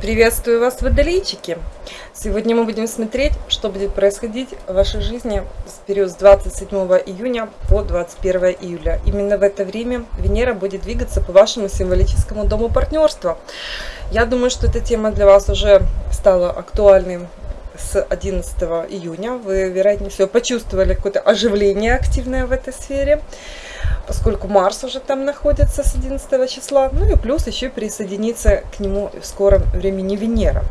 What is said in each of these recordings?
Приветствую вас, водолейчики! Сегодня мы будем смотреть, что будет происходить в вашей жизни с период с 27 июня по 21 июля. Именно в это время Венера будет двигаться по вашему символическому дому партнерства. Я думаю, что эта тема для вас уже стала актуальной с 11 июня. Вы, вероятнее всего, почувствовали какое-то оживление активное в этой сфере поскольку Марс уже там находится с 11 числа, ну и плюс еще присоединится к нему в скором времени Венера.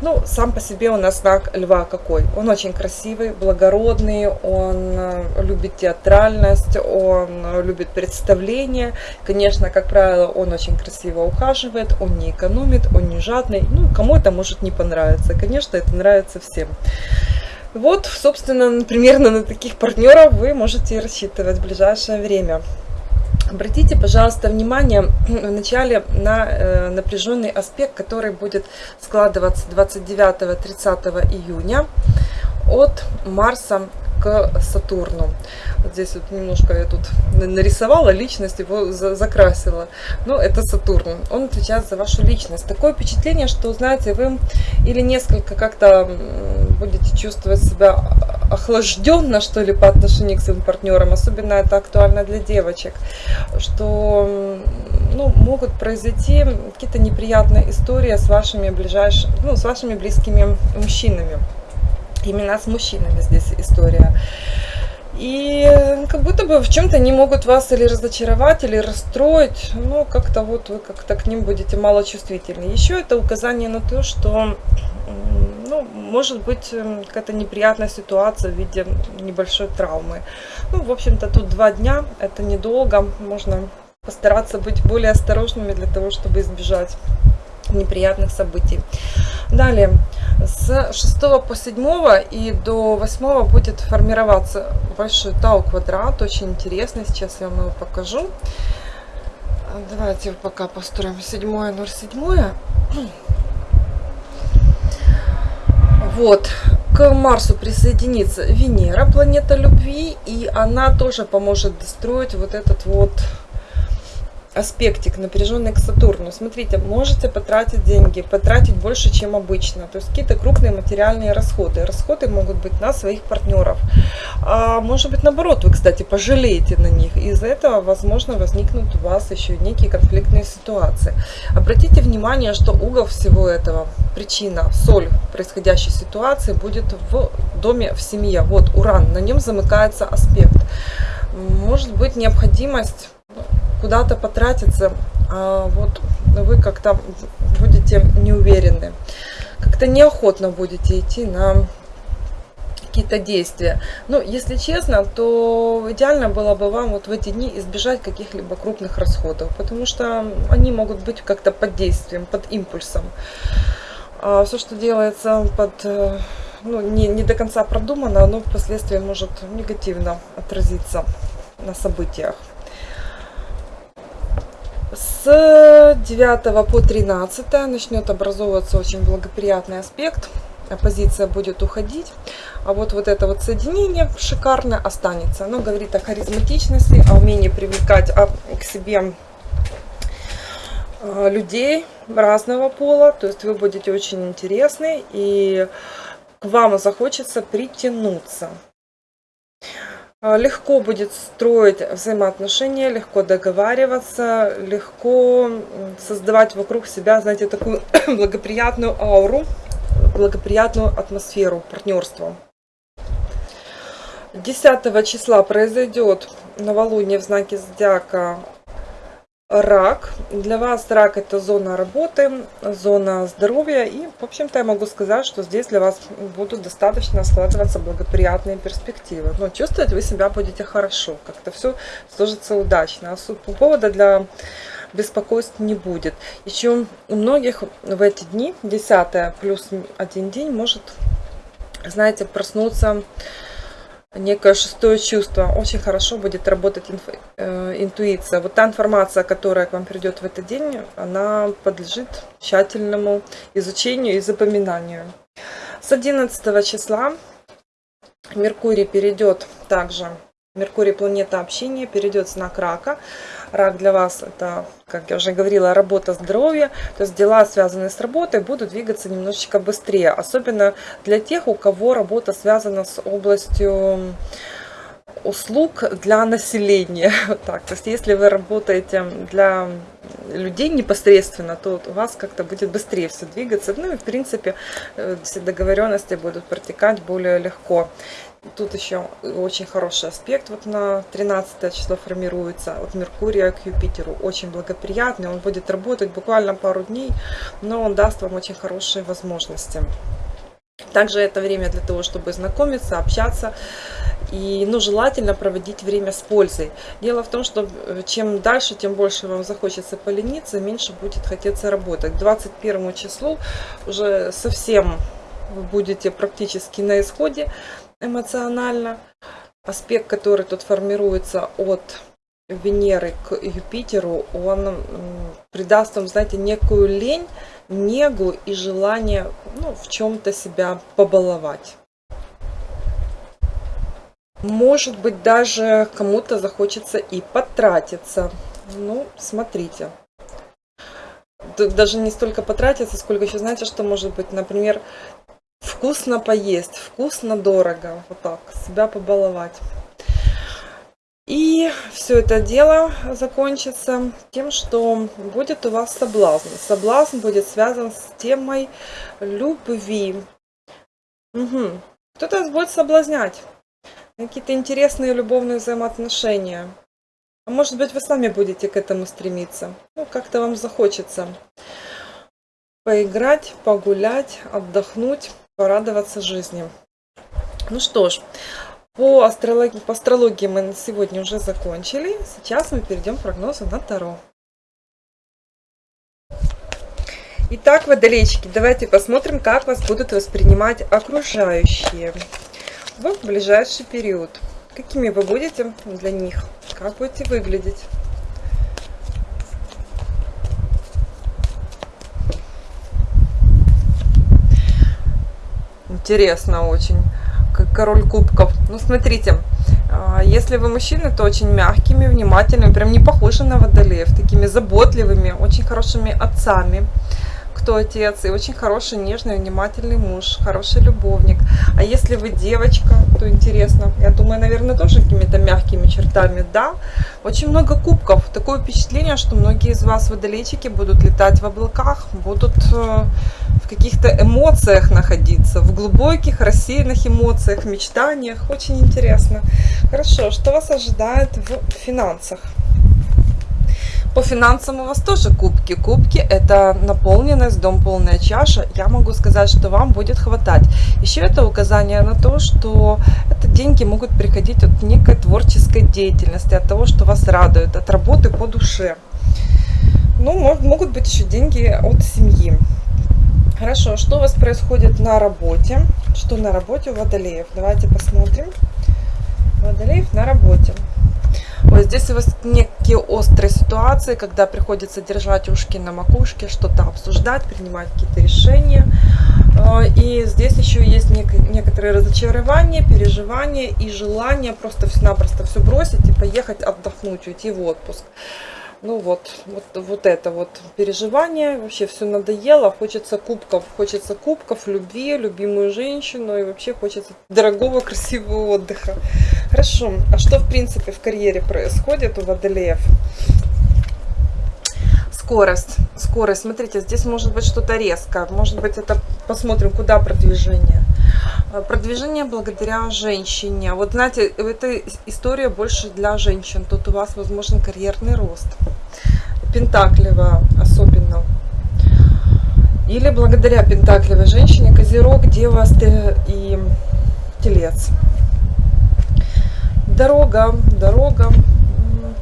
Ну, сам по себе у нас знак Льва какой? Он очень красивый, благородный, он э, любит театральность, он любит представление. Конечно, как правило, он очень красиво ухаживает, он не экономит, он не жадный. Ну, кому это может не понравиться. Конечно, это нравится всем. Вот, собственно, примерно на таких партнеров вы можете рассчитывать в ближайшее время. Обратите, пожалуйста, внимание вначале на э, напряженный аспект, который будет складываться 29-30 июня от Марса к Сатурну. Вот здесь вот немножко я тут нарисовала личность, его закрасила. Но это Сатурн. Он отвечает за вашу личность. Такое впечатление, что, знаете, вы или несколько как-то будете чувствовать себя охлажденно, что ли, по отношению к своим партнерам. Особенно это актуально для девочек. Что ну, могут произойти какие-то неприятные истории с вашими ближайшими, ну, с вашими близкими мужчинами. Именно с мужчинами здесь история. И как будто бы в чем-то они могут вас или разочаровать, или расстроить. Ну, как-то вот вы как-то к ним будете малочувствительны. Еще это указание на то, что ну, может быть эм, какая-то неприятная ситуация в виде небольшой травмы. Ну, в общем-то, тут два дня, это недолго. Можно постараться быть более осторожными для того, чтобы избежать неприятных событий. Далее, с 6 по 7 и до 8 будет формироваться большой тау-квадрат, очень интересный, сейчас я вам его покажу. Давайте пока построим 7 07. Вот, к Марсу присоединится Венера, планета любви, и она тоже поможет достроить вот этот вот аспектик напряженный к Сатурну. Смотрите, можете потратить деньги, потратить больше, чем обычно. То есть какие-то крупные материальные расходы. Расходы могут быть на своих партнеров. А может быть наоборот, вы, кстати, пожалеете на них. Из-за этого, возможно, возникнут у вас еще некие конфликтные ситуации. Обратите внимание, что угол всего этого, причина, соль происходящей ситуации будет в доме, в семье. Вот Уран, на нем замыкается аспект. Может быть необходимость куда-то потратиться, а вот вы как-то будете неуверены, как-то неохотно будете идти на какие-то действия. Ну, если честно, то идеально было бы вам вот в эти дни избежать каких-либо крупных расходов, потому что они могут быть как-то под действием, под импульсом. А все, что делается под, э, ну, не, не до конца продумано, оно впоследствии может негативно отразиться на событиях. С 9 по 13 начнет образовываться очень благоприятный аспект. Оппозиция будет уходить. А вот, вот это вот соединение шикарно останется. Оно говорит о харизматичности, о умении привлекать а, к себе а, людей разного пола. То есть вы будете очень интересны и к вам захочется притянуться. А, легко будет строить взаимоотношения, легко договариваться, легко создавать вокруг себя, знаете, такую благоприятную ауру, благоприятную атмосферу партнерства. 10 числа произойдет новолуние в знаке зодиака рак. Для вас рак это зона работы, зона здоровья. И, в общем-то, я могу сказать, что здесь для вас будут достаточно складываться благоприятные перспективы. Но чувствовать вы себя будете хорошо. Как-то все сложится удачно. А повода для беспокойств не будет. Еще у многих в эти дни, 10 плюс один день, может, знаете, проснуться некое шестое чувство. Очень хорошо будет работать инф, э, интуиция. Вот та информация, которая к вам придет в этот день, она подлежит тщательному изучению и запоминанию. С 11 числа Меркурий перейдет также Меркурий планета общения перейдет знак рака. Рак для вас это, как я уже говорила, работа здоровья. То есть дела, связанные с работой, будут двигаться немножечко быстрее. Особенно для тех, у кого работа связана с областью услуг для населения. Так. То есть если вы работаете для людей непосредственно, то у вас как-то будет быстрее все двигаться. Ну и в принципе э, все договоренности будут протекать более легко. Тут еще очень хороший аспект вот на 13 число формируется от Меркурия к Юпитеру. Очень благоприятный, он будет работать буквально пару дней, но он даст вам очень хорошие возможности. Также это время для того, чтобы знакомиться, общаться. И ну, желательно проводить время с пользой. Дело в том, что э, чем дальше, тем больше вам захочется полениться, меньше будет хотеться работать. К 21 числу уже совсем вы будете практически на исходе эмоционально. Аспект, который тут формируется от Венеры к Юпитеру, он придаст вам, знаете, некую лень, негу и желание ну, в чем-то себя побаловать. Может быть, даже кому-то захочется и потратиться. Ну, смотрите. Даже не столько потратиться, сколько еще, знаете, что может быть, например, вкусно поесть, вкусно, дорого, вот так, себя побаловать. И все это дело закончится тем, что будет у вас соблазн. Соблазн будет связан с темой любви. Угу. Кто-то вас будет соблазнять. Какие-то интересные любовные взаимоотношения. А может быть, вы сами будете к этому стремиться. Ну, как-то вам захочется поиграть, погулять, отдохнуть порадоваться жизни. Ну что ж, по астрологии, по астрологии мы на сегодня уже закончили. Сейчас мы перейдем к прогнозу на Таро. Итак, водолейчики, давайте посмотрим, как вас будут воспринимать окружающие в ближайший период. Какими вы будете для них, как будете выглядеть. Интересно очень. Как король кубков. Ну, смотрите, а, если вы мужчина, то очень мягкими, внимательными, прям не похожи на водолеев, такими заботливыми, очень хорошими отцами кто отец, и очень хороший, нежный, внимательный муж, хороший любовник. А если вы девочка, то интересно, я думаю, наверное, тоже какими-то мягкими чертами, да. Очень много кубков, такое впечатление, что многие из вас водолейчики будут летать в облаках, будут э, в каких-то эмоциях находиться, в глубоких, рассеянных эмоциях, мечтаниях. Очень интересно. Хорошо, что вас ожидает в финансах? По финансам у вас тоже кубки. Кубки это наполненность, дом полная чаша. Я могу сказать, что вам будет хватать. Еще это указание на то, что это деньги могут приходить от некой творческой деятельности, от того, что вас радует, от работы по душе. Ну, могут быть еще деньги от семьи. Хорошо, что у вас происходит на работе? Что на работе у водолеев? Давайте посмотрим. Водолеев на работе. Вот здесь у вас некие острые ситуации, когда приходится держать ушки на макушке, что-то обсуждать, принимать какие-то решения. А, и здесь еще есть некоторые разочарования, переживания и желание просто-напросто все бросить и поехать отдохнуть, уйти в отпуск ну вот, вот, вот это вот переживание, вообще все надоело, хочется кубков, хочется кубков, любви, любимую женщину и вообще хочется дорогого, красивого отдыха. Хорошо, а что в принципе в карьере происходит у водолеев? Скорость, скорость, смотрите, здесь может быть что-то резкое, может быть это, посмотрим, куда продвижение. Э, продвижение благодаря женщине. Вот знаете, эта история больше для женщин. Тут у вас возможен карьерный рост. Пентаклева особенно. Или благодаря пентаклевой женщине, козерог, дева и телец. Дорога, дорога,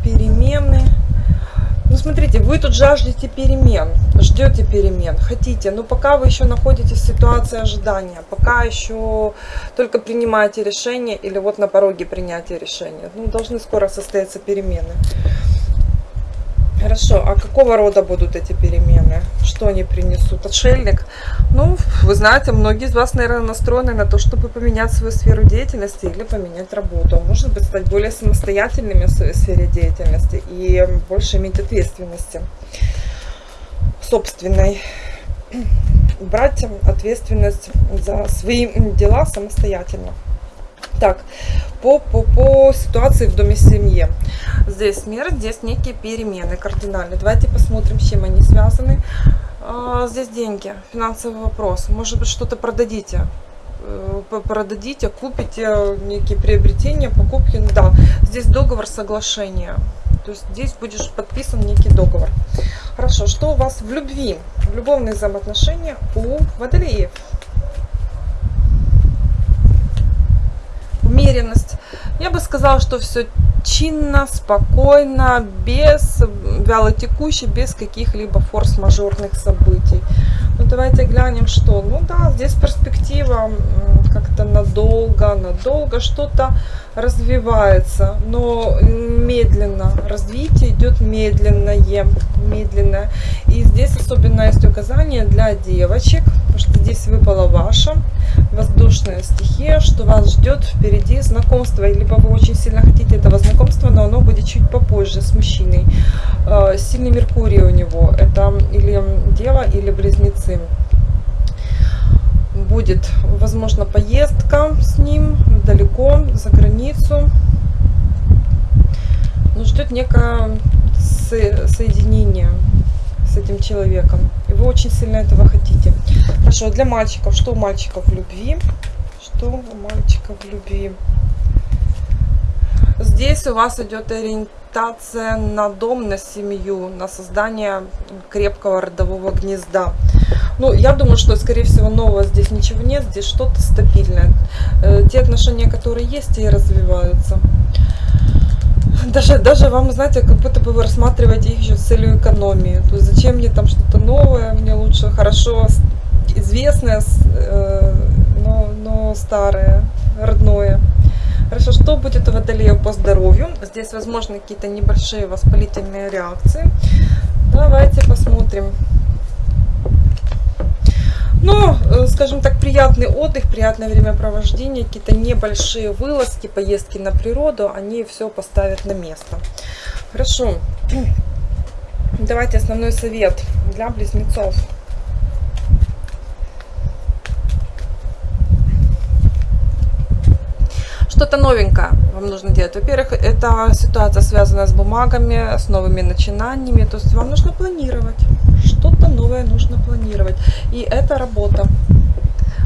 перемены ну, смотрите, вы тут жаждете перемен, ждете перемен, хотите, но пока вы еще находитесь в ситуации ожидания, пока еще только принимаете решение или вот на пороге принятия решения, ну, должны скоро состояться перемены. Хорошо, а какого рода будут эти перемены? Что они принесут? Отшельник? Ну, вы знаете, многие из вас, наверное, настроены на то, чтобы поменять свою сферу деятельности или поменять работу. Может быть, стать более самостоятельными в своей сфере деятельности и больше иметь ответственности собственной. Брать ответственность за свои дела самостоятельно. Так, по, по, по ситуации в доме семьи. Здесь смерть, здесь некие перемены кардинальные. Давайте посмотрим, с чем они связаны. А, здесь деньги, финансовый вопрос. Может быть, что-то продадите э, продадите, купите некие приобретения, покупки, да, здесь договор соглашения, то есть здесь будешь подписан некий договор. Хорошо, что у вас в любви, в любовных взаимоотношениях у водолеев? Умеренность. Я бы сказала, что все чинно, спокойно, без вялотекуще, без каких-либо форс-мажорных событий. Ну, давайте глянем, что. Ну да, здесь перспектива как-то надолго, надолго что-то развивается, но медленно. Развитие идет медленное, медленное. И здесь особенно есть указание для девочек, потому что здесь выпала ваша воздушная стихия, что вас ждет впереди знакомство, либо вы очень сильно хотите этого знакомства, но оно будет чуть попозже с мужчиной. А, сильный Меркурий у него, это или дева, или близнецы. Будет, возможно, поездка с ним далеко, за границу. Но ждет некое соединение с этим человеком. И вы очень сильно этого хотите. Хорошо, для мальчиков. Что у мальчиков в любви? Что у мальчиков в любви? Здесь у вас идет ориентация на дом, на семью, на создание крепкого родового гнезда. Ну, я думаю, что, скорее всего, нового здесь ничего нет, здесь что-то стабильное. Э, те отношения, которые есть, и развиваются даже, даже вам, знаете, как будто бы вы рассматриваете их еще с целью экономии. То есть зачем мне там что-то новое, мне лучше хорошо известное, э, но, но старое, родное. Хорошо, что будет у водолея по здоровью? Здесь возможны какие-то небольшие воспалительные реакции. Давайте посмотрим. Ну, э, скажем так, приятный отдых, приятное времяпровождение, какие-то небольшие вылазки, поездки на природу, они все поставят на место. Хорошо. Давайте основной совет для близнецов. Что-то новенькое вам нужно делать. Во-первых, это ситуация связана с бумагами, с новыми начинаниями. То есть вам нужно планировать что-то новое нужно планировать. И это работа.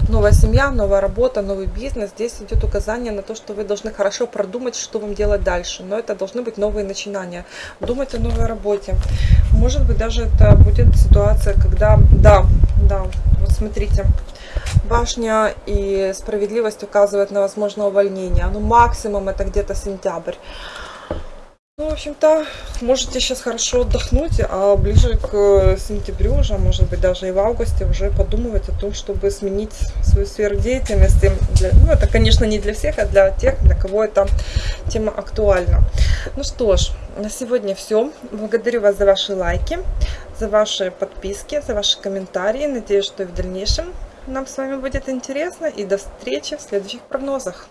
Новая семья, новая работа, новый бизнес. Здесь идет указание на то, что вы должны хорошо продумать, что вам делать дальше. Но это должны быть новые начинания. Думать о новой работе. Может быть, даже это будет ситуация, когда... Да, да, вот смотрите. Башня и справедливость указывают на возможное увольнение. Ну, максимум это где-то сентябрь. Ну, в общем-то, можете сейчас хорошо отдохнуть, а ближе к э, сентябрю уже, может быть, даже и в августе уже подумывать о том, чтобы сменить свою сферу деятельности. Для, ну, это, конечно, не для всех, а для тех, для кого эта тема актуальна. Ну что ж, на сегодня все. Благодарю вас за ваши лайки, за ваши подписки, за ваши комментарии. Надеюсь, что и в дальнейшем нам с вами будет интересно. И до встречи в следующих прогнозах.